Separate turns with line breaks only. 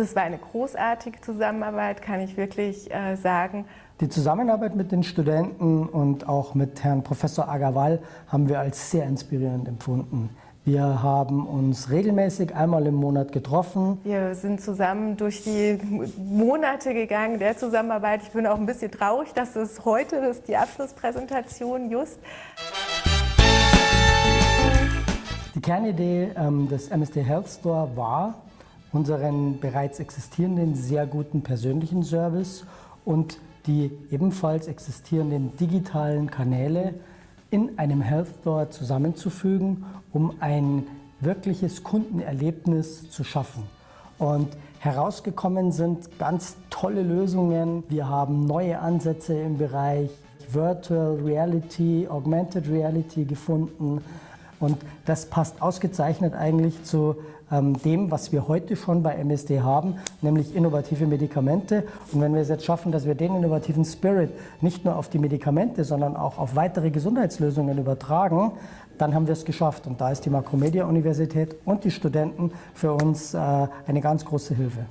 Also es war eine großartige Zusammenarbeit, kann ich wirklich äh, sagen.
Die Zusammenarbeit mit den Studenten und auch mit Herrn Professor Agarwal haben wir als sehr inspirierend empfunden. Wir haben uns regelmäßig einmal im Monat getroffen.
Wir sind zusammen durch die Monate gegangen der Zusammenarbeit. Ich bin auch ein bisschen traurig, dass es heute ist, die Abschlusspräsentation just.
Die Kernidee ähm, des MSD Health Store war, unseren bereits existierenden sehr guten persönlichen Service und die ebenfalls existierenden digitalen Kanäle in einem Health Store zusammenzufügen, um ein wirkliches Kundenerlebnis zu schaffen. Und herausgekommen sind ganz tolle Lösungen. Wir haben neue Ansätze im Bereich Virtual Reality, Augmented Reality gefunden. Und das passt ausgezeichnet eigentlich zu ähm, dem, was wir heute schon bei MSD haben, nämlich innovative Medikamente. Und wenn wir es jetzt schaffen, dass wir den innovativen Spirit nicht nur auf die Medikamente, sondern auch auf weitere Gesundheitslösungen übertragen, dann haben wir es geschafft. Und da ist die Makromedia-Universität und die Studenten für uns äh, eine ganz große Hilfe.